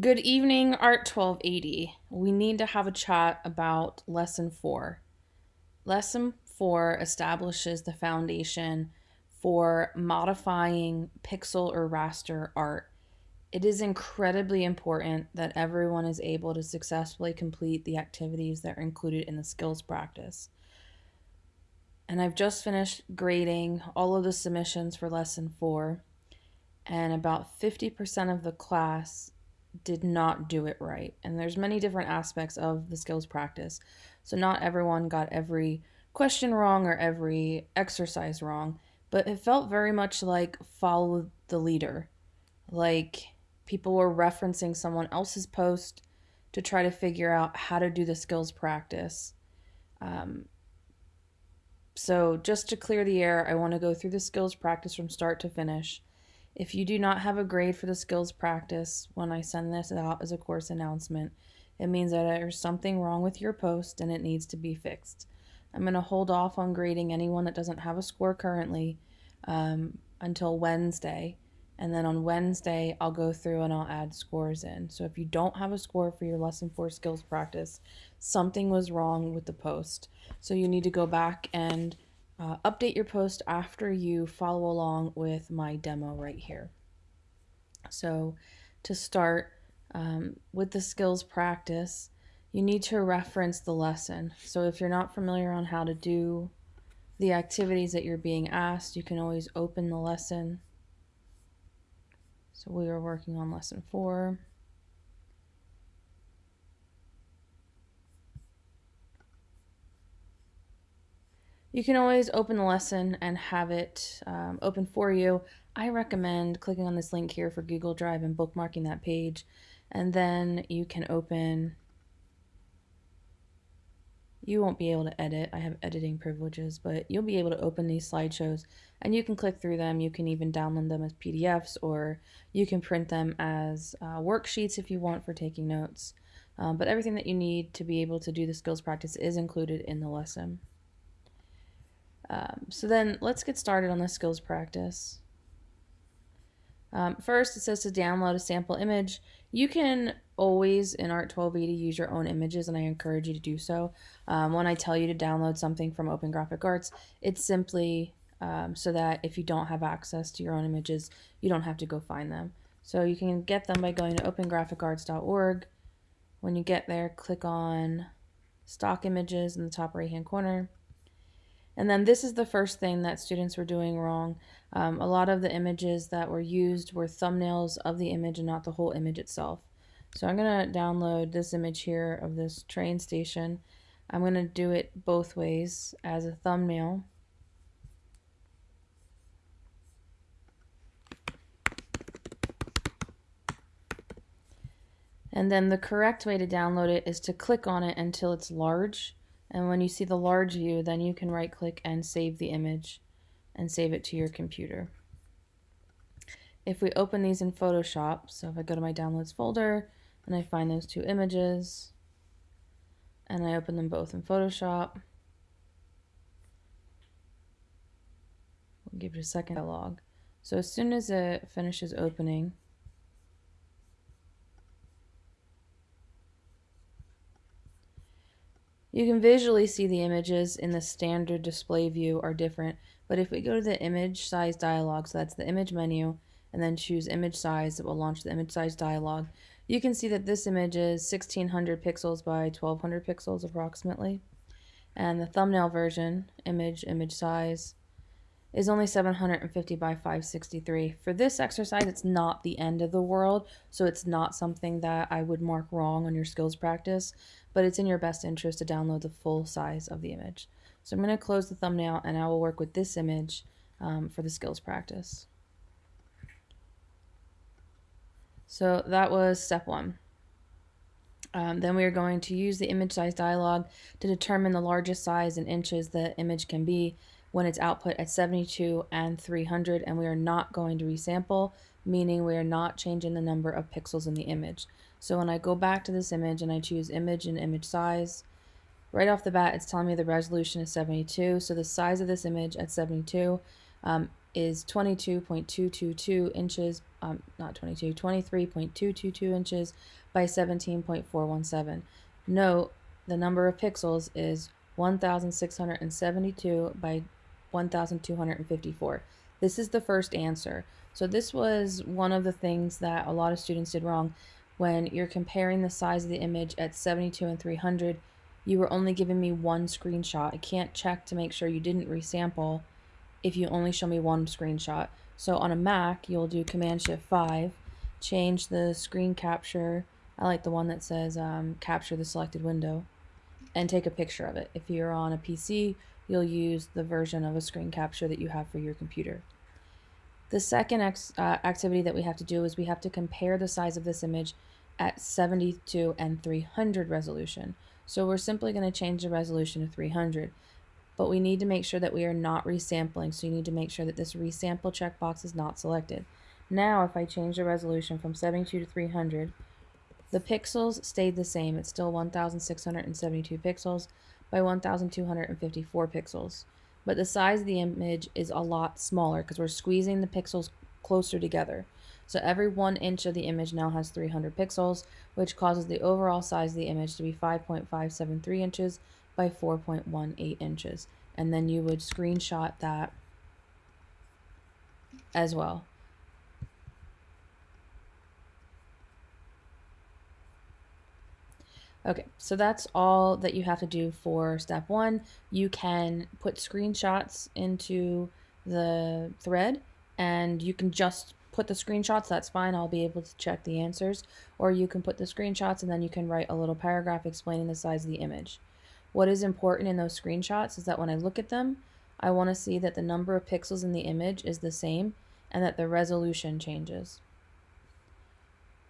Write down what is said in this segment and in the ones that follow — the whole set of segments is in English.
Good evening, Art 1280. We need to have a chat about Lesson 4. Lesson 4 establishes the foundation for modifying pixel or raster art. It is incredibly important that everyone is able to successfully complete the activities that are included in the skills practice. And I've just finished grading all of the submissions for Lesson 4, and about 50% of the class did not do it right. And there's many different aspects of the skills practice. So not everyone got every question wrong or every exercise wrong, but it felt very much like follow the leader. Like people were referencing someone else's post to try to figure out how to do the skills practice. Um, so just to clear the air, I want to go through the skills practice from start to finish if you do not have a grade for the skills practice when I send this out as a course announcement, it means that there's something wrong with your post and it needs to be fixed. I'm going to hold off on grading anyone that doesn't have a score currently um, until Wednesday. And then on Wednesday, I'll go through and I'll add scores in. So if you don't have a score for your lesson four skills practice, something was wrong with the post. So you need to go back and uh, update your post after you follow along with my demo right here. So to start um, with the skills practice, you need to reference the lesson. So if you're not familiar on how to do the activities that you're being asked, you can always open the lesson. So we are working on lesson four. You can always open the lesson and have it um, open for you. I recommend clicking on this link here for Google Drive and bookmarking that page. And then you can open, you won't be able to edit. I have editing privileges, but you'll be able to open these slideshows and you can click through them. You can even download them as PDFs or you can print them as uh, worksheets if you want for taking notes. Um, but everything that you need to be able to do the skills practice is included in the lesson. Um, so then let's get started on the skills practice. Um, first, it says to download a sample image. You can always in Art 1280 use your own images, and I encourage you to do so. Um, when I tell you to download something from Open Graphic Arts, it's simply um, so that if you don't have access to your own images, you don't have to go find them. So you can get them by going to opengraphicarts.org. When you get there, click on Stock Images in the top right hand corner. And then this is the first thing that students were doing wrong. Um, a lot of the images that were used were thumbnails of the image and not the whole image itself. So I'm going to download this image here of this train station. I'm going to do it both ways as a thumbnail. And then the correct way to download it is to click on it until it's large and when you see the large view, then you can right click and save the image and save it to your computer. If we open these in Photoshop, so if I go to my downloads folder and I find those two images and I open them both in Photoshop, we'll give it a second log. So as soon as it finishes opening, You can visually see the images in the standard display view are different, but if we go to the image size dialog, so that's the image menu, and then choose image size, it will launch the image size dialog. You can see that this image is 1600 pixels by 1200 pixels approximately. And the thumbnail version, image, image size, is only 750 by 563. For this exercise, it's not the end of the world, so it's not something that I would mark wrong on your skills practice, but it's in your best interest to download the full size of the image. So I'm going to close the thumbnail and I will work with this image um, for the skills practice. So that was step one. Um, then we are going to use the image size dialog to determine the largest size in inches the image can be when it's output at 72 and 300 and we are not going to resample, meaning we are not changing the number of pixels in the image. So when I go back to this image and I choose image and image size, right off the bat it's telling me the resolution is 72. So the size of this image at 72, um, is 22.222 inches, um, not 22, 23.222 inches by 17.417. Note the number of pixels is 1672 by 1254. This is the first answer. So this was one of the things that a lot of students did wrong when you're comparing the size of the image at 72 and 300 you were only giving me one screenshot. I can't check to make sure you didn't resample if you only show me one screenshot. So on a Mac, you'll do Command Shift 5, change the screen capture. I like the one that says um, capture the selected window and take a picture of it. If you're on a PC, you'll use the version of a screen capture that you have for your computer. The second uh, activity that we have to do is we have to compare the size of this image at 72 and 300 resolution. So we're simply going to change the resolution to 300. But we need to make sure that we are not resampling. So you need to make sure that this resample checkbox is not selected. Now if I change the resolution from 72 to 300, the pixels stayed the same. It's still 1672 pixels by 1254 pixels. But the size of the image is a lot smaller because we're squeezing the pixels closer together. So every one inch of the image now has 300 pixels, which causes the overall size of the image to be 5.573 inches by 4.18 inches. And then you would screenshot that as well. Okay, so that's all that you have to do for step one. You can put screenshots into the thread and you can just put the screenshots, that's fine. I'll be able to check the answers. Or you can put the screenshots and then you can write a little paragraph explaining the size of the image. What is important in those screenshots is that when I look at them, I want to see that the number of pixels in the image is the same and that the resolution changes.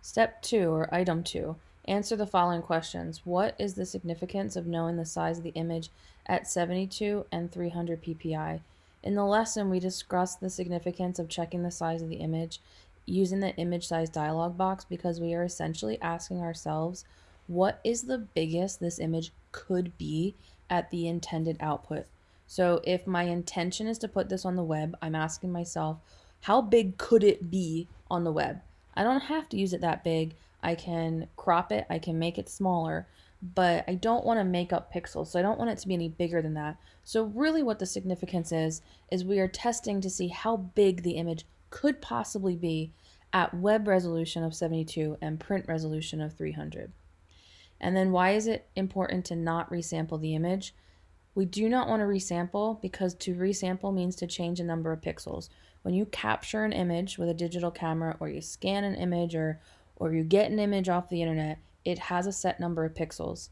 Step 2, or item 2, answer the following questions. What is the significance of knowing the size of the image at 72 and 300 ppi? In the lesson, we discussed the significance of checking the size of the image using the image size dialog box because we are essentially asking ourselves, what is the biggest this image could be at the intended output? So if my intention is to put this on the web, I'm asking myself, how big could it be on the web? I don't have to use it that big. I can crop it, I can make it smaller, but I don't want to make up pixels, so I don't want it to be any bigger than that. So really what the significance is, is we are testing to see how big the image could possibly be at web resolution of 72 and print resolution of 300. And then why is it important to not resample the image? We do not want to resample because to resample means to change a number of pixels. When you capture an image with a digital camera or you scan an image or, or you get an image off the internet, it has a set number of pixels.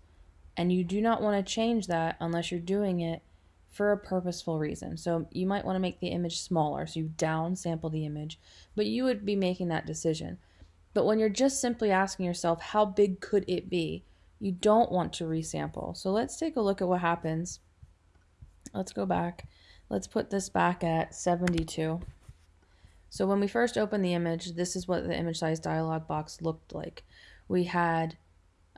And you do not want to change that unless you're doing it for a purposeful reason. So you might want to make the image smaller, so you down sample the image, but you would be making that decision. But when you're just simply asking yourself, how big could it be? You don't want to resample. So let's take a look at what happens. Let's go back. Let's put this back at 72. So when we first opened the image, this is what the image size dialog box looked like. We had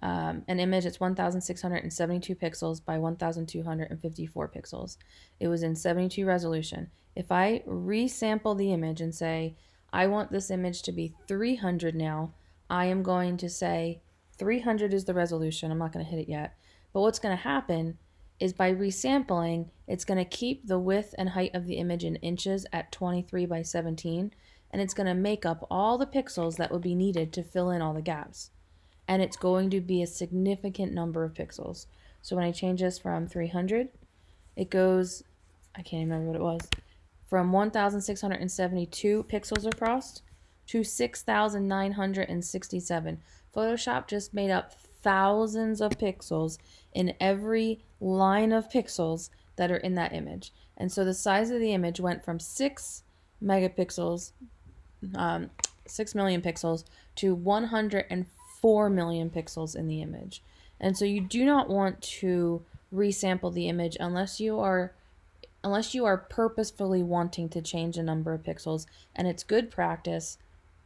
um, an image that's 1672 pixels by 1254 pixels. It was in 72 resolution. If I resample the image and say, I want this image to be 300 now, I am going to say 300 is the resolution. I'm not going to hit it yet. But what's going to happen is by resampling, it's going to keep the width and height of the image in inches at 23 by 17, and it's going to make up all the pixels that would be needed to fill in all the gaps and it's going to be a significant number of pixels. So when I change this from 300, it goes, I can't remember what it was, from 1,672 pixels across to 6,967. Photoshop just made up thousands of pixels in every line of pixels that are in that image. And so the size of the image went from 6 megapixels, um, 6 million pixels, to 150 4 million pixels in the image. And so you do not want to resample the image unless you are unless you are purposefully wanting to change a number of pixels and it's good practice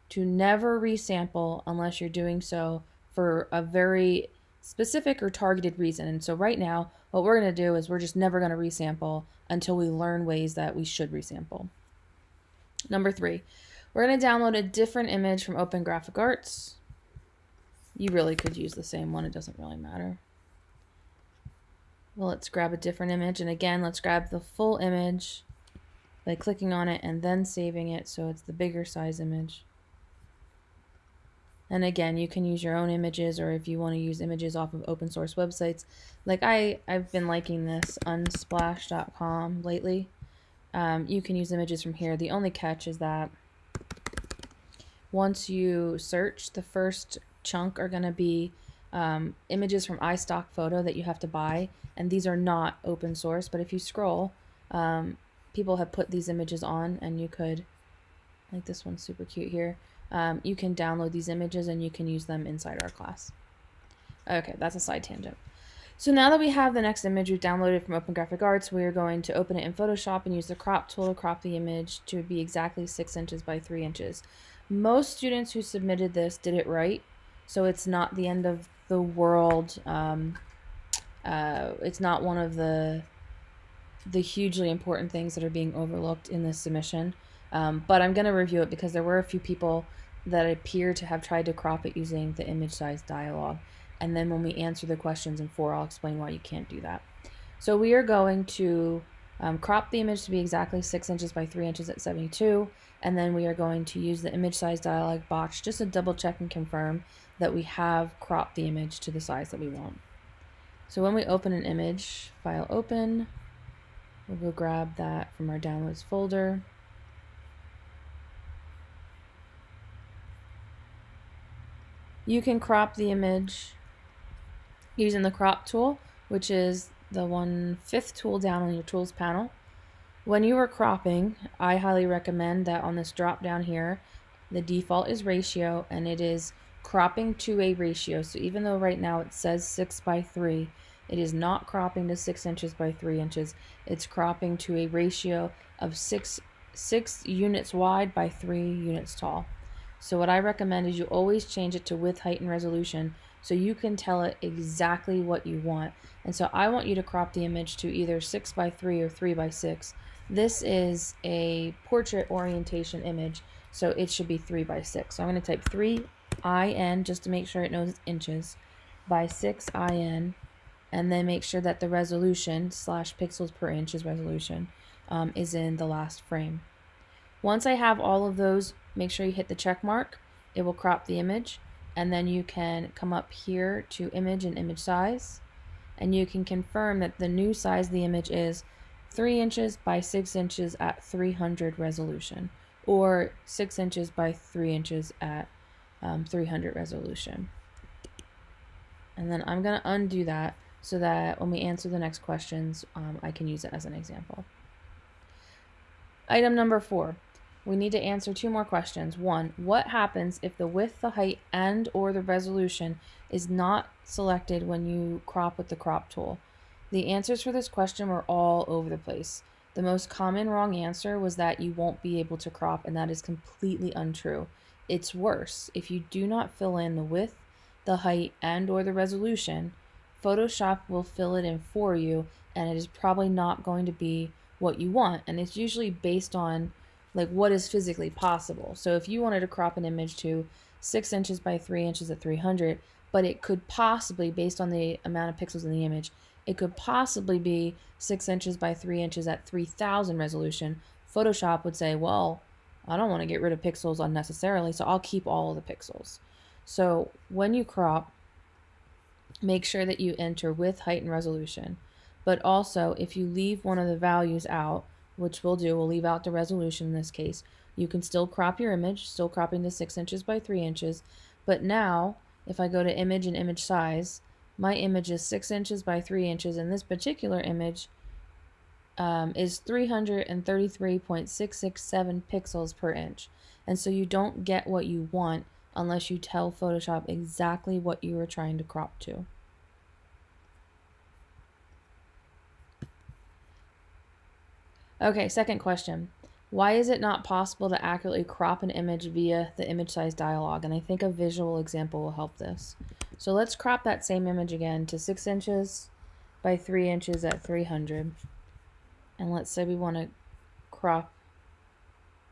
to never resample unless you're doing so for a very specific or targeted reason. And so right now, what we're going to do is we're just never going to resample until we learn ways that we should resample. Number three, we're going to download a different image from Open Graphic Arts. You really could use the same one. It doesn't really matter. Well, let's grab a different image. And again, let's grab the full image by clicking on it and then saving it so it's the bigger size image. And again, you can use your own images or if you want to use images off of open source websites. Like I, I've been liking this unsplash.com lately. Um, you can use images from here. The only catch is that once you search, the first chunk are going to be um, images from iStock Photo that you have to buy. And these are not open source, but if you scroll, um, people have put these images on and you could, like this one's super cute here um, you can download these images and you can use them inside our class. Okay, that's a side tangent. So now that we have the next image we've downloaded from Open Graphic Arts, we are going to open it in Photoshop and use the crop tool to crop the image to be exactly 6 inches by 3 inches. Most students who submitted this did it right, so it's not the end of the world. Um, uh, it's not one of the the hugely important things that are being overlooked in this submission. Um, but I'm going to review it because there were a few people that appear to have tried to crop it using the image size dialog. And then when we answer the questions in 4, I'll explain why you can't do that. So we are going to um, crop the image to be exactly 6 inches by 3 inches at 72. And then we are going to use the image size dialog box just to double check and confirm that we have cropped the image to the size that we want. So when we open an image, file open, we'll go grab that from our downloads folder. You can crop the image using the crop tool, which is the one fifth tool down on your tools panel. When you are cropping, I highly recommend that on this drop down here, the default is ratio and it is cropping to a ratio. So even though right now it says 6 by 3, it is not cropping to 6 inches by 3 inches. It's cropping to a ratio of 6, 6 units wide by 3 units tall. So what I recommend is you always change it to width, height, and resolution so you can tell it exactly what you want. And so I want you to crop the image to either 6 by 3 or 3 by 6. This is a portrait orientation image, so it should be 3 by 6. So I'm going to type 3 IN just to make sure it knows inches by 6 IN and then make sure that the resolution slash pixels per inch is resolution um, is in the last frame. Once I have all of those make sure you hit the check mark. It will crop the image and then you can come up here to image and image size and you can confirm that the new size of the image is 3 inches by 6 inches at 300 resolution or 6 inches by 3 inches at um, 300 resolution. And then I'm going to undo that so that when we answer the next questions, um, I can use it as an example. Item number four, we need to answer two more questions. One, what happens if the width, the height, and or the resolution is not selected when you crop with the crop tool? The answers for this question were all over the place. The most common wrong answer was that you won't be able to crop, and that is completely untrue. It's worse. If you do not fill in the width, the height, and or the resolution, Photoshop will fill it in for you, and it is probably not going to be what you want. And it's usually based on like what is physically possible. So if you wanted to crop an image to six inches by three inches at 300, but it could possibly, based on the amount of pixels in the image, it could possibly be six inches by three inches at 3000 resolution. Photoshop would say, well, I don't want to get rid of pixels unnecessarily, so I'll keep all of the pixels. So when you crop, make sure that you enter width, height, and resolution. But also, if you leave one of the values out, which we'll do, we'll leave out the resolution in this case. You can still crop your image, still cropping to 6 inches by 3 inches, but now if I go to image and image size, my image is 6 inches by 3 inches, and this particular image um, is 333.667 pixels per inch. And so you don't get what you want unless you tell Photoshop exactly what you are trying to crop to. Okay, second question. Why is it not possible to accurately crop an image via the image size dialog? And I think a visual example will help this. So let's crop that same image again to 6 inches by 3 inches at 300. And let's say we want to crop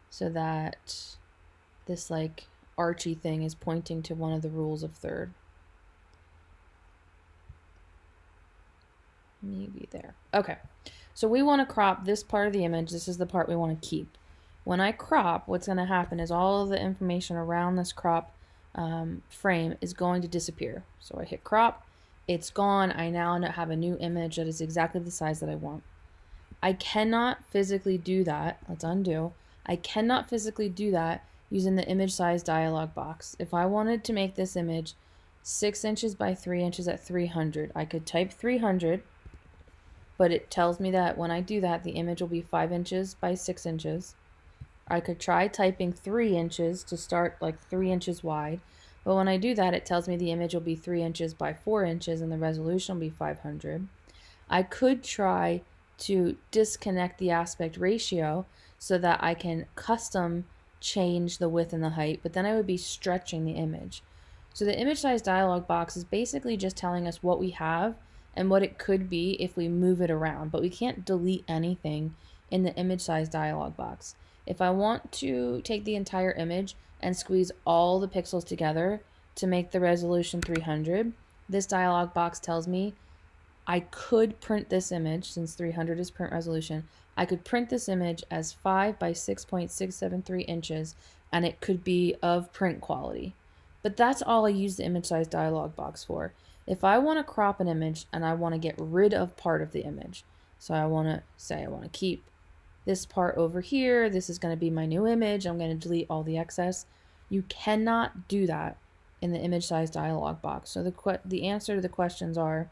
so that this like Archie thing is pointing to one of the rules of third. Maybe there. Okay. So we want to crop this part of the image. This is the part we want to keep. When I crop, what's going to happen is all of the information around this crop um, frame is going to disappear. So I hit crop, it's gone. I now have a new image that is exactly the size that I want. I cannot physically do that. Let's undo. I cannot physically do that using the image size dialog box. If I wanted to make this image 6 inches by 3 inches at 300, I could type 300, but it tells me that when I do that, the image will be 5 inches by 6 inches. I could try typing 3 inches to start like 3 inches wide, but when I do that, it tells me the image will be 3 inches by 4 inches and the resolution will be 500. I could try to disconnect the aspect ratio so that I can custom change the width and the height, but then I would be stretching the image. So the image size dialog box is basically just telling us what we have and what it could be if we move it around, but we can't delete anything in the image size dialog box. If I want to take the entire image and squeeze all the pixels together to make the resolution 300, this dialog box tells me I could print this image, since 300 is print resolution, I could print this image as 5 by 6.673 inches, and it could be of print quality. But that's all I use the image size dialog box for. If I want to crop an image and I want to get rid of part of the image, so I want to say I want to keep this part over here, this is going to be my new image, I'm going to delete all the excess. You cannot do that in the image size dialog box. So the, the answer to the questions are,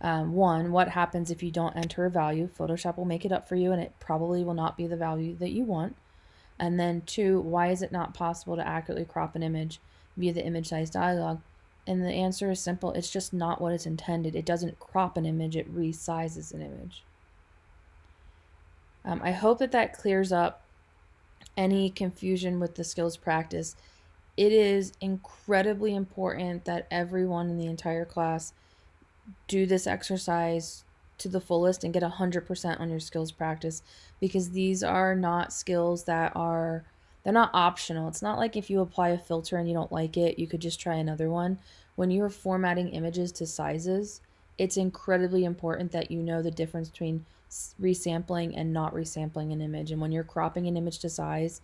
um, one, what happens if you don't enter a value? Photoshop will make it up for you and it probably will not be the value that you want. And then two, why is it not possible to accurately crop an image via the image size dialog? And the answer is simple. It's just not what it's intended. It doesn't crop an image, it resizes an image. Um, I hope that that clears up any confusion with the skills practice. It is incredibly important that everyone in the entire class do this exercise to the fullest and get 100% on your skills practice because these are not skills that are they're not optional. It's not like if you apply a filter and you don't like it, you could just try another one. When you're formatting images to sizes, it's incredibly important that you know the difference between resampling and not resampling an image. And when you're cropping an image to size,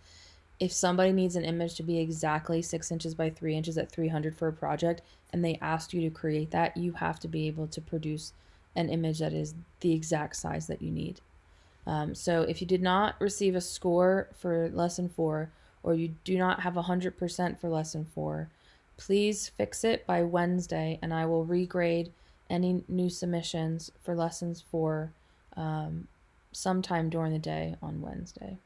if somebody needs an image to be exactly six inches by three inches at 300 for a project and they asked you to create that, you have to be able to produce an image that is the exact size that you need. Um, so if you did not receive a score for lesson four or you do not have 100% for lesson four, please fix it by Wednesday and I will regrade any new submissions for lessons four um, sometime during the day on Wednesday.